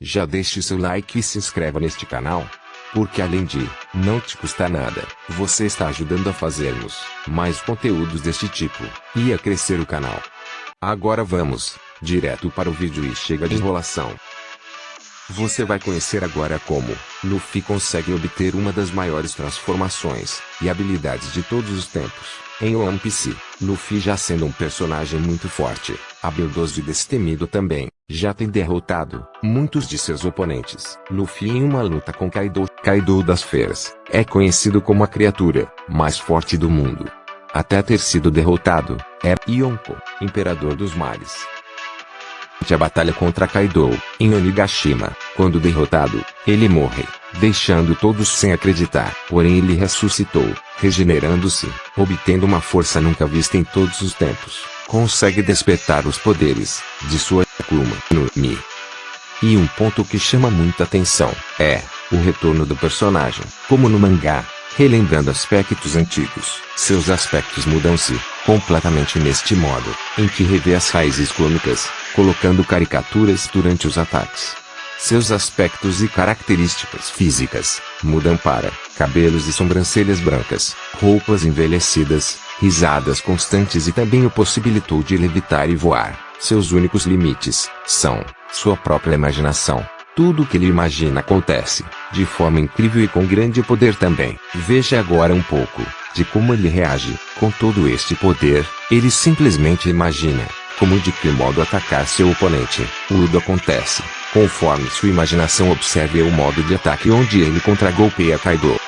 já deixe seu like e se inscreva neste canal. Porque além de não te custa nada, você está ajudando a fazermos mais conteúdos deste tipo e a crescer o canal. Agora vamos direto para o vídeo e chega de enrolação. Você vai conhecer agora como Luffy consegue obter uma das maiores transformações e habilidades de todos os tempos. Em One Piece, Luffy já sendo um personagem muito forte, habilidoso e destemido também, já tem derrotado muitos de seus oponentes. Luffy em uma luta com Kaido, Kaido das Feras, é conhecido como a criatura mais forte do mundo. Até ter sido derrotado, é Yonko, Imperador dos Mares a batalha contra Kaido, em Onigashima. Quando derrotado, ele morre, deixando todos sem acreditar. Porém ele ressuscitou, regenerando-se, obtendo uma força nunca vista em todos os tempos. Consegue despertar os poderes de sua No Mi. E um ponto que chama muita atenção é o retorno do personagem, como no mangá, relembrando aspectos antigos. Seus aspectos mudam-se completamente neste modo, em que revê as raízes cômicas, colocando caricaturas durante os ataques. Seus aspectos e características físicas mudam para cabelos e sobrancelhas brancas, roupas envelhecidas, risadas constantes e também o possibilitou de levitar e voar. Seus únicos limites são sua própria imaginação. Tudo o que ele imagina acontece, de forma incrível e com grande poder também. Veja agora um pouco de como ele reage. Com todo este poder, ele simplesmente imagina como de que modo atacar seu oponente. Tudo acontece, conforme sua imaginação observe o modo de ataque onde ele contra-golpeia Kaido.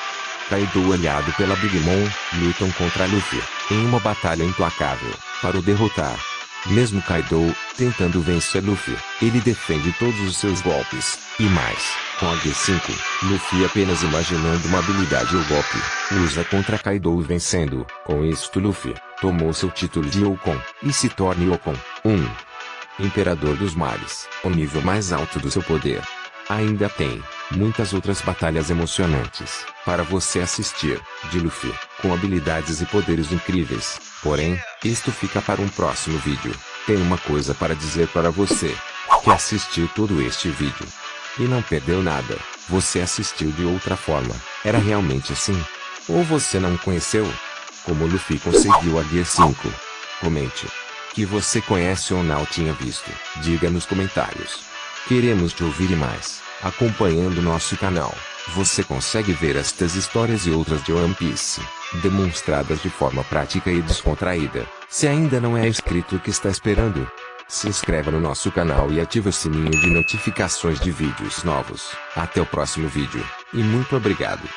Kaido aliado pela Big Mom, lutam contra Luffy, em uma batalha implacável, para o derrotar. Mesmo Kaido, tentando vencer Luffy, ele defende todos os seus golpes, e mais, com a G5, Luffy apenas imaginando uma habilidade ou golpe, usa contra Kaido vencendo, com isto Luffy, tomou seu título de Yokon, e se torna Yokon 1. Imperador dos Mares, o nível mais alto do seu poder. Ainda tem muitas outras batalhas emocionantes para você assistir, de Luffy, com habilidades e poderes incríveis. Porém, isto fica para um próximo vídeo. Tenho uma coisa para dizer para você, que assistiu todo este vídeo e não perdeu nada. Você assistiu de outra forma. Era realmente assim? Ou você não conheceu? Como Luffy conseguiu a Gear 5? Comente. Que você conhece ou não tinha visto. Diga nos comentários. Queremos te ouvir mais. Acompanhando nosso canal, você consegue ver estas histórias e outras de One Piece, demonstradas de forma prática e descontraída. Se ainda não é inscrito o que está esperando? Se inscreva no nosso canal e ative o sininho de notificações de vídeos novos. Até o próximo vídeo, e muito obrigado.